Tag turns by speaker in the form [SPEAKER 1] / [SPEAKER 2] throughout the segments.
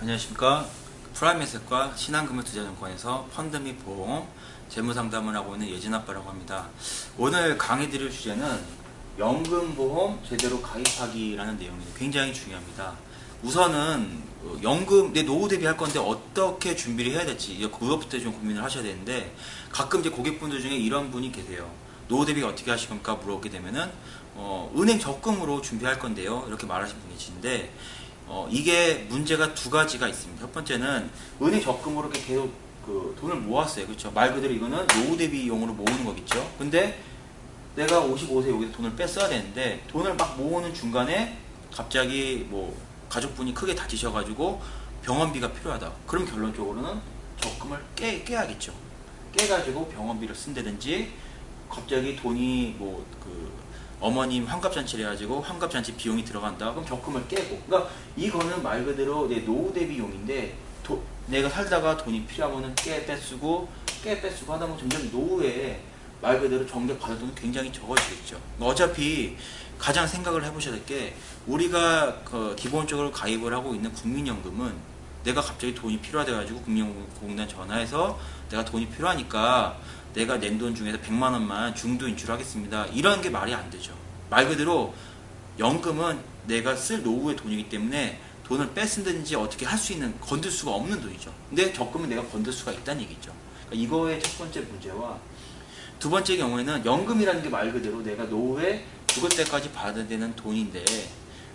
[SPEAKER 1] 안녕하십니까. 프라임에셋과 신한금융투자증권에서 펀드 및 보험 재무상담을 하고 있는 예진아빠라고 합니다. 오늘 강의 드릴 주제는 연금보험 제대로 가입하기라는 내용이 굉장히 중요합니다. 우선은 어, 연금 내 노후 대비할 건데 어떻게 준비를 해야 될지 그것부터 좀 고민을 하셔야 되는데 가끔 이제 고객분들 중에 이런 분이 계세요. 노후 대비 어떻게 하실 겁니까? 물어보게 되면은 어, 은행 적금으로 준비할 건데요. 이렇게 말하신 분이 계신데 어, 이게 문제가 두 가지가 있습니다. 첫 번째는 은행 적금으로 이렇게 계속 그 돈을 모았어요. 그렇죠? 말 그대로 이거는 노후 대비용으로 모으는 거겠죠. 근데 내가 55세 여기서 돈을 뺐어야 되는데 돈을 막 모으는 중간에 갑자기 뭐 가족분이 크게 다치셔가지고 병원비가 필요하다. 그럼 결론적으로는 적금을 깨, 깨야겠죠. 깨가지고 병원비를 쓴다든지 갑자기 돈이 뭐그 어머님 환갑잔치를 해가지고 환갑잔치 비용이 들어간다. 그럼 적금을 깨고. 그러니까 이거는 말 그대로 내 노후 대비용인데 도, 내가 살다가 돈이 필요하면 깨 빼쓰고 깨 빼쓰고 하다 보면 점점 노후에 말 그대로 정액 받을 돈은 굉장히 적어지겠죠. 어차피 가장 생각을 해보셔야 될 게 우리가 그 기본적으로 가입을 하고 있는 국민연금은 내가 갑자기 돈이 필요하다 가지고 국민연금공단 전화해서 내가 돈이 필요하니까 내가 낸 돈 중에서 100만 원만 중도 인출하겠습니다. 이런 게 말이 안 되죠. 말 그대로 연금은 내가 쓸 노후의 돈이기 때문에 돈을 뺏은든지 어떻게 할 수 있는 건들 수가 없는 돈이죠. 근데 적금은 내가 건들 수가 있다는 얘기죠. 그러니까 이거의 첫 번째 문제와 두 번째 경우에는 연금이라는 게 말 그대로 내가 노후에 죽을 때까지 받아야 되는 돈인데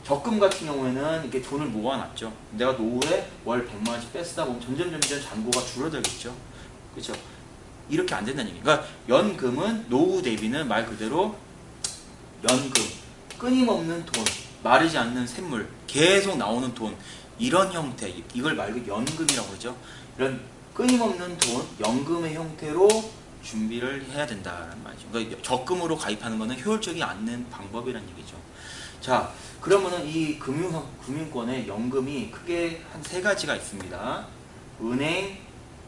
[SPEAKER 1] 적금 같은 경우에는 이렇게 돈을 모아놨죠. 내가 노후에 월 100만 원씩 뺏다 보면 점점 점점 잔고가 줄어들겠죠. 그렇죠? 이렇게 안 된다는 얘기예요. 그러니까 연금은 노후 대비는 말 그대로 연금, 끊임없는 돈, 마르지 않는 샘물, 계속 나오는 돈 이런 형태, 이걸 말 그대로 연금이라고 하죠. 이런 끊임없는 돈, 연금의 형태로 준비를 해야 된다는 말이죠. 그러니까 적금으로 가입하는 것은 효율적이 않는 방법이라는 얘기죠. 자, 그러면은 이 금융, 금융권의 연금이 크게 한 세 가지가 있습니다. 은행,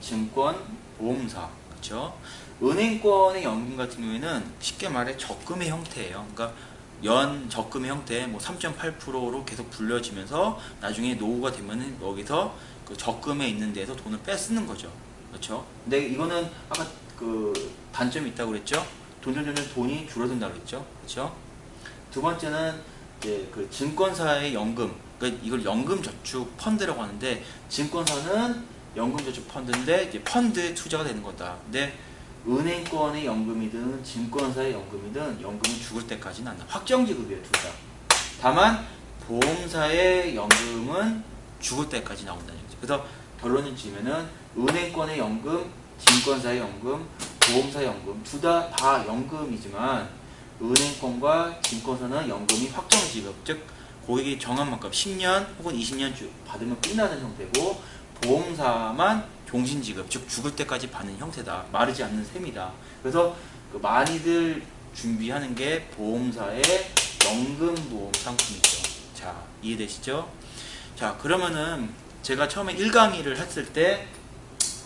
[SPEAKER 1] 증권, 보험사. 그렇죠? 은행권의 연금 같은 경우에는 쉽게 말해 적금의 형태예요. 그러니까 연 적금의 형태 뭐 3.8%로 계속 불려지면서 나중에 노후가 되면은 여기서 그 적금에 있는 데서 돈을 빼쓰는 거죠. 그렇죠? 근데 이거는 아까 그 단점이 있다고 그랬죠? 돈점 점점 돈이 줄어든다고 그랬죠? 그렇죠? 두 번째는 이제 그 증권사의 연금, 그러니까 이걸 연금 저축 펀드라고 하는데 증권사는 연금저축 펀드인데 이제 펀드에 투자가 되는 거다. 근데 은행권의 연금이든 증권사의 연금이든 연금은 죽을 때까지는 안 나 확정지급이에요 둘 다. 다만 보험사의 연금은 죽을 때까지 나온다는 얘기죠. 그래서 결론을 지으면은 은행권의 연금, 증권사의 연금, 보험사의 연금 둘다다 연금이지만 은행권과 증권사는 연금이 확정지급 즉 고객이 정한 만큼 10년 혹은 20년 받으면 끝나는 형태고 보험사만 종신지급 즉 죽을 때까지 받는 형태다. 마르지 않는 셈이다. 그래서 그 많이들 준비하는 게 보험사의 연금보험 상품이죠. 자 이해되시죠? 자 그러면은 제가 처음에 1강의를 했을 때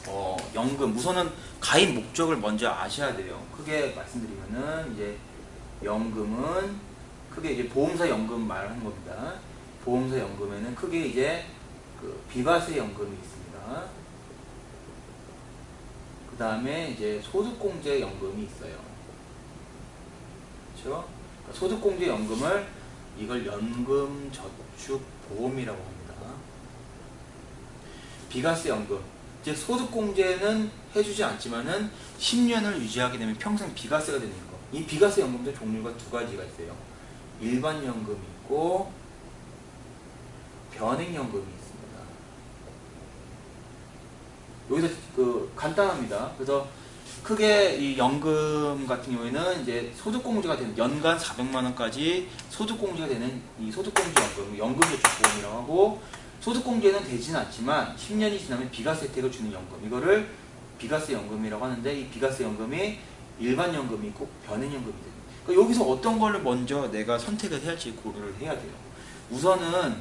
[SPEAKER 1] 어, 연금 우선은 가입 목적을 먼저 아셔야 돼요. 크게 말씀드리면은 이제 연금은 크게 이제 보험사 연금 말하는 겁니다. 보험사 연금에는 크게 이제 그 비과세 연금이 있습니다. 그 다음에 이제 소득공제 연금이 있어요. 그렇죠? 소득공제 연금을 이걸 연금저축보험이라고 합니다. 비과세 연금 이제 소득공제는 해주지 않지만은 10년을 유지하게 되면 평생 비과세가 되는 거. 이 비과세 연금도 종류가 두 가지가 있어요. 일반 연금이 있고 변액 연금이 있습니다. 여기서 그 간단합니다. 그래서 크게 이 연금 같은 경우에는 이제 소득공제가 되는 연간 400만 원까지 소득공제가 되는 이 소득공제 연금, 연금저축보험이라고 하고 소득공제는 되지는 않지만 10년이 지나면 비과세 혜택을 주는 연금 이거를 비과세 연금이라고 하는데 이 비과세 연금이 일반 연금이 있고 변액연금이 됩니다. 그러니까 여기서 어떤 걸 먼저 내가 선택을 해야 할지 고려를 해야 돼요. 우선은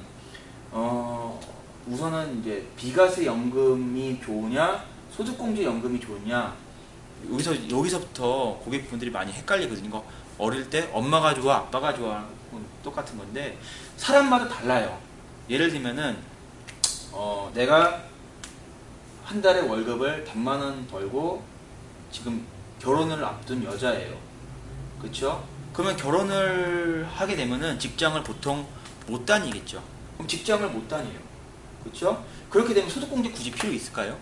[SPEAKER 1] 어, 우선은 이제 비과세 연금이 좋으냐 소득공제 연금이 좋으냐 여기서 여기서부터 고객분들이 많이 헷갈리거든요. 어릴 때 엄마가 좋아 아빠가 좋아 똑같은 건데 사람마다 달라요. 예를 들면은 어, 내가 한 달에 월급을 100만 원 벌고 지금 결혼을 앞둔 여자예요. 그렇죠? 그러면 결혼을 하게 되면은 직장을 보통 못 다니겠죠. 그럼 직장을 못 다녀요. 그렇죠? 그렇게 되면 소득공제 굳이 필요 있을까요?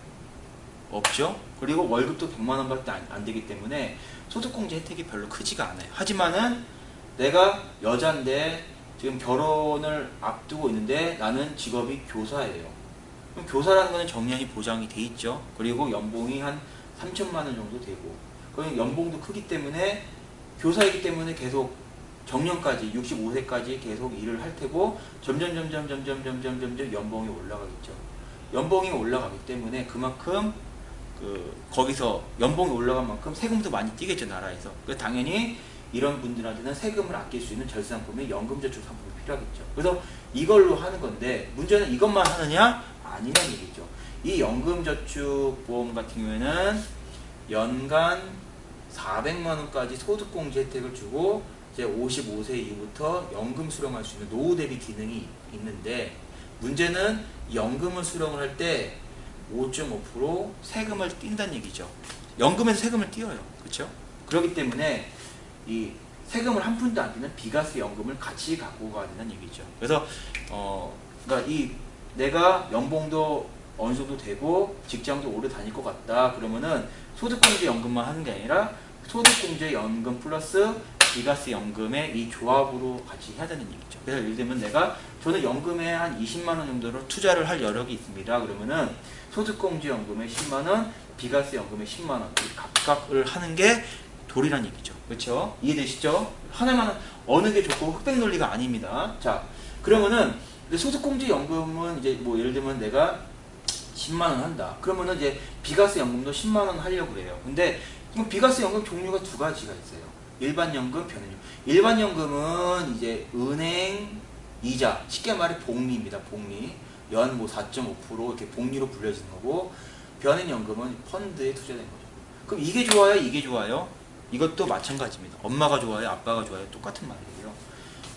[SPEAKER 1] 없죠. 그리고 월급도 100만 원 밖에 안, 안 되기 때문에 소득공제 혜택이 별로 크지가 않아요. 하지만은 내가 여잔데 지금 결혼을 앞두고 있는데 나는 직업이 교사예요. 그럼 교사라는 거는 정년이 보장이 돼 있죠. 그리고 연봉이 한 3천만 원 정도 되고 그럼 연봉도 크기 때문에 교사이기 때문에 계속 정년까지 65세까지 계속 일을 할 테고 점점 점점 점점 점점 점점 연봉이 올라가겠죠. 연봉이 올라가기 때문에 그만큼 그 거기서 연봉이 올라간 만큼 세금도 많이 뛰겠죠 나라에서. 그 당연히 이런 분들한테는 세금을 아낄 수 있는 절상품이 연금저축 상품이 필요하겠죠. 그래서 이걸로 하는 건데 문제는 이것만 하느냐 아니란 얘기죠. 이 연금저축보험 같은 경우에는 연간 400만 원까지 소득공제 혜택을 주고 이제 55세 이후부터 연금 수령할 수 있는 노후 대비 기능이 있는데 문제는 연금을 수령을 할 때 5.5% 세금을 띈다는 얘기죠. 연금에서 세금을 띄어요. 그렇죠? 그렇기 때문에 이 세금을 한 푼도 안 띄는 비과세 연금을 같이 갖고 가야 된다는 얘기죠. 그래서 어 그러니까 이 내가 연봉도 어느 정도 되고 직장도 오래 다닐 것 같다 그러면은 소득공제 연금만 하는 게 아니라 소득공제 연금 플러스 비과세 연금의 이 조합으로 같이 해야 되는 얘기죠. 그래서 예를 들면 내가 저는 연금에 한 20만 원 정도로 투자를 할 여력이 있습니다. 그러면은 소득공제 연금에 10만 원, 비과세 연금에 10만 원 각각을 하는 게 도리란 얘기죠. 그렇죠? 이해되시죠? 하나만 어느 게 좋고 흑백 논리가 아닙니다. 자, 그러면은 소득공제 연금은 이제 뭐 예를 들면 내가 10만 원 한다. 그러면은 이제 비과세 연금도 10만 원 하려고 그래요. 근데 비과세 연금 종류가 두 가지가 있어요. 일반 연금, 변연금. 일반 연금은 이제 은행 이자, 쉽게 말해 복리입니다. 복리. 연 뭐 4.5% 이렇게 복리로 불려지는 거고 변연연금은 펀드에 투자된 거죠. 그럼 이게 좋아요? 이게 좋아요? 이것도 마찬가지입니다. 엄마가 좋아요? 아빠가 좋아요? 똑같은 말이에요.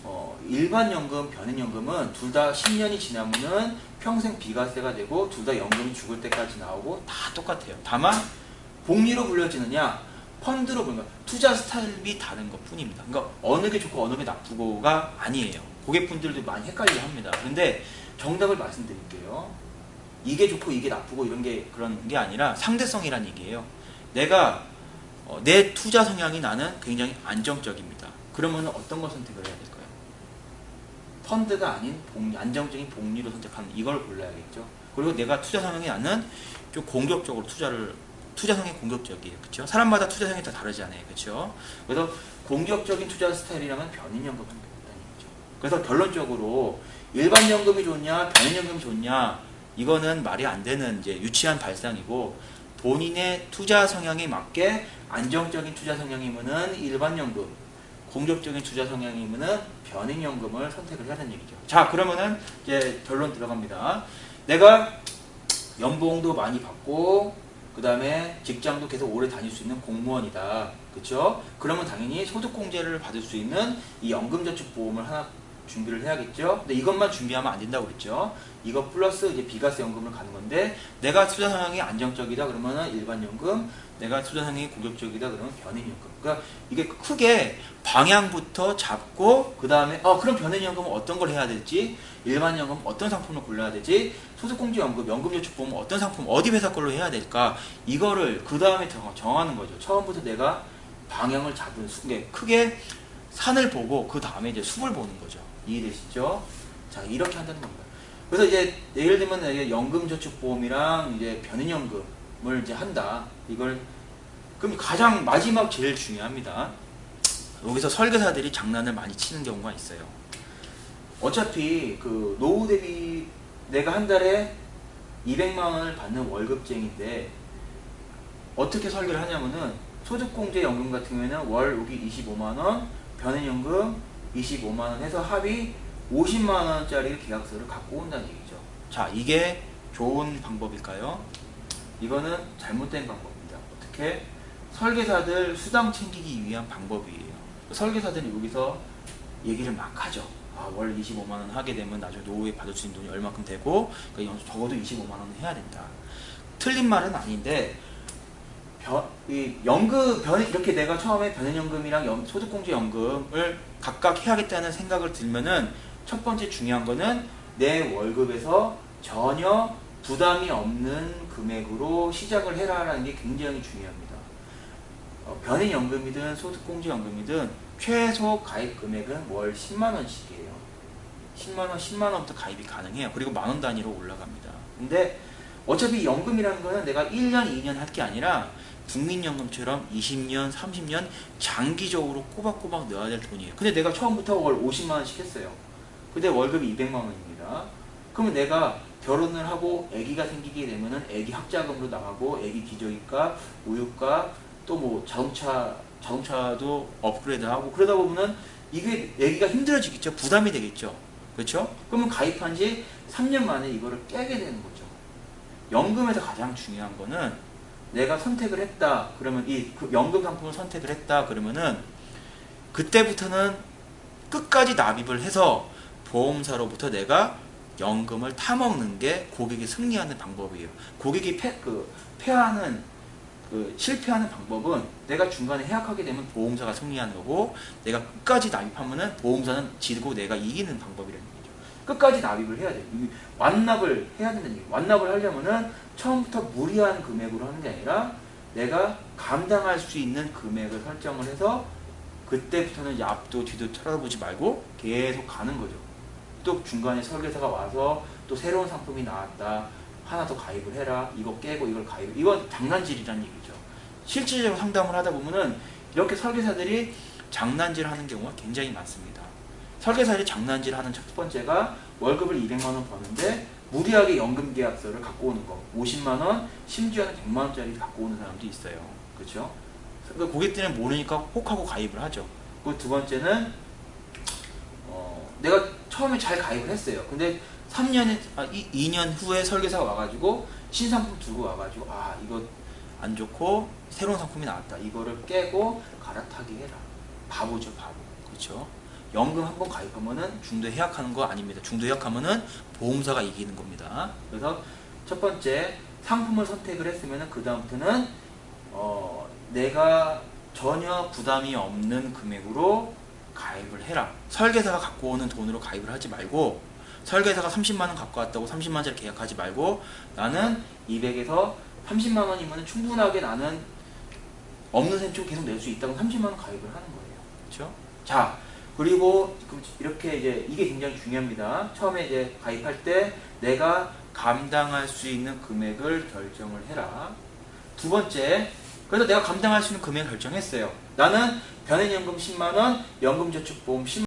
[SPEAKER 1] 어, 일반 연금, 변연연금은 둘 다 10년이 지나면은 평생 비과세가 되고 둘 다 연금이 죽을 때까지 나오고 다 똑같아요. 다만 복리로 불려지느냐 펀드로 보는 거 투자 스타일이 다른 것 뿐입니다. 그러니까 어느 게 좋고 어느 게 나쁘고가 아니에요. 고객분들도 많이 헷갈려 합니다. 근데 정답을 말씀드릴게요. 이게 좋고 이게 나쁘고 이런 게 그런 게 아니라 상대성이란 얘기예요. 내가 어, 내 투자 성향이 나는 굉장히 안정적입니다. 그러면 어떤 걸 선택을 해야 될까요? 펀드가 아닌 복리, 안정적인 복리로 선택하는 이걸 골라야겠죠. 그리고 내가 투자 성향이 나는 좀 공격적으로 투자를 투자 성향이 공격적이에요. 그렇죠? 사람마다 투자 성향이 다 다르잖아요. 그렇죠? 그래서 공격적인 투자 스타일이라면 변인연금을 하는 거죠. 그래서 결론적으로 일반 연금이 좋냐, 변인연금이 좋냐 이거는 말이 안 되는 이제 유치한 발상이고 본인의 투자 성향에 맞게 안정적인 투자 성향이면은 일반 연금, 공격적인 투자 성향이면은 변인 연금을 선택을 해야 되는 얘기죠. 자, 그러면은 이제 결론 들어갑니다. 내가 연봉도 많이 받고 그 다음에 직장도 계속 오래 다닐 수 있는 공무원이다. 그렇죠? 그러면 당연히 소득공제를 받을 수 있는 이 연금저축보험을 하나 준비를 해야겠죠. 근데 이것만 준비하면 안 된다고 그랬죠. 이거 플러스 이제 비과세 연금을 가는 건데 내가 투자 성향이 안정적이다 그러면은 일반 연금, 내가 투자 성향이 공격적이다 그러면 변인 연금. 그러니까 이게 크게 방향부터 잡고 그 다음에 어 그럼 변인 연금은 어떤 걸 해야 될지, 일반 연금 어떤 상품을 골라야 되지, 소득공제 연금, 연금저축보험 어떤 상품 어디 회사 걸로 해야 될까 이거를 그 다음에 정하는 거죠. 처음부터 내가 방향을 잡은 순간 크게 산을 보고 그 다음에 이제 숲을 보는 거죠. 이해되시죠? 자 이렇게 한다는 겁니다. 그래서 이제 예를 들면 연금저축보험이랑 이제 변인연금을 이제 한다. 이걸 그럼 가장 마지막 제일 중요합니다. 여기서 설계사들이 장난을 많이 치는 경우가 있어요. 어차피 그 노후 대비 내가 한 달에 200만 원을 받는 월급쟁인데 어떻게 설계를 하냐면은 소득공제 연금 같은 경우에는 월 여기 25만 원, 변인연금 25만 원 해서 합이 50만 원짜리 계약서를 갖고 온다는 얘기죠. 자, 이게 좋은 방법일까요? 이거는 잘못된 방법입니다. 어떻게? 설계사들 수당 챙기기 위한 방법이에요. 설계사들이 여기서 얘기를 막 하죠. 아, 월 25만 원 하게 되면 나중에 노후에 받을 수 있는 돈이 얼마큼 되고 그러니까 적어도 25만 원은 해야 된다. 틀린 말은 아닌데 변, 이 연금 변 이렇게 내가 처음에 변연연금이랑 연- 소득공제연금을 각각 해야겠다는 생각을 들면은 첫 번째 중요한 거는 내 월급에서 전혀 부담이 없는 금액으로 시작을 해라라는 게 굉장히 중요합니다. 어, 변인연금이든 소득공제연금이든 최소 가입 금액은 월 10만 원씩이에요. 10만 원, 10만 원부터 가입이 가능해요. 그리고 만원 단위로 올라갑니다. 근데 어차피 연금이라는 거는 내가 1년, 2년 할 게 아니라 국민연금처럼 20년, 30년 장기적으로 꼬박꼬박 넣어야 될 돈이에요. 근데 내가 처음부터 월 50만 원씩 했어요. 근데 월급이 200만 원입니다. 그러면 내가 결혼을 하고 아기가 생기게 되면은 아기 학자금으로 나가고 아기 기저귀값, 우유값, 또 뭐 자동차 자동차도 업그레이드하고 그러다 보면은 이게 아기가 힘들어지겠죠. 부담이 되겠죠. 그렇죠? 그러면 가입한 지 3년 만에 이거를 깨게 되는 거죠. 연금에서 가장 중요한 거는 내가 선택을 했다. 그러면 이그 연금 상품을 선택을 했다. 그러면은 그때부터는 끝까지 납입을 해서 보험사로부터 내가 연금을 타먹는 게 고객이 승리하는 방법이에요. 고객이 패, 그, 패하는, 그, 실패하는 방법은 내가 중간에 해약하게 되면 보험사가 승리하는 거고, 내가 끝까지 납입하면은 보험사는 지고 내가 이기는 방법이라는. 끝까지 납입을 해야 돼요. 이 완납을 해야 된다는 얘기예요. 완납을 하려면은 처음부터 무리한 금액으로 하는 게 아니라 내가 감당할 수 있는 금액을 설정을 해서 그때부터는 앞도 뒤도 쳐다보지 말고 계속 가는 거죠. 또 중간에 설계사가 와서 또 새로운 상품이 나왔다. 하나 더 가입을 해라. 이거 깨고 이걸 가입. 이건 장난질이라는 얘기죠. 실질적으로 상담을 하다 보면은 이렇게 설계사들이 장난질 하는 경우가 굉장히 많습니다. 설계사들이 장난질 하는 첫 번째가 월급을 200만 원 버는데 무리하게 연금 계약서를 갖고 오는 거. 50만 원, 심지어는 100만 원짜리 갖고 오는 사람도 있어요. 그렇죠? 그러니까 고객들은 모르니까 혹 하고 가입을 하죠. 그리고 두 번째는 어, 내가 처음에 잘 가입을 했어요. 근데 3년, 아, 이, 2년 후에 설계사가 와가지고 신상품 들고 와가지고 아 이거 안 좋고 새로운 상품이 나왔다. 이거를 깨고 갈아타기 해라. 바보죠, 바보. 그렇죠? 연금 한 번 가입하면은 중도 해약하는 거 아닙니다. 중도 해약하면은 보험사가 이기는 겁니다. 그래서 첫 번째 상품을 선택을 했으면은 그 다음부터는 어, 내가 전혀 부담이 없는 금액으로 가입을 해라. 설계사가 갖고 오는 돈으로 가입을 하지 말고 설계사가 30만 원 갖고 왔다고 30만 원짜리 계약하지 말고 나는 200에서 30만 원이면 충분하게 나는 없는 셈 치고 계속 낼 수 있다고 30만 원 가입을 하는 거예요. 그렇죠? 자, 그리고 그 이렇게 이제 이게 굉장히 중요합니다. 처음에 이제 가입할 때 내가 감당할 수 있는 금액을 결정을 해라. 두 번째, 그래서 내가 감당할 수 있는 금액을 결정했어요. 나는 변액연금 10만 원, 연금저축보험 10만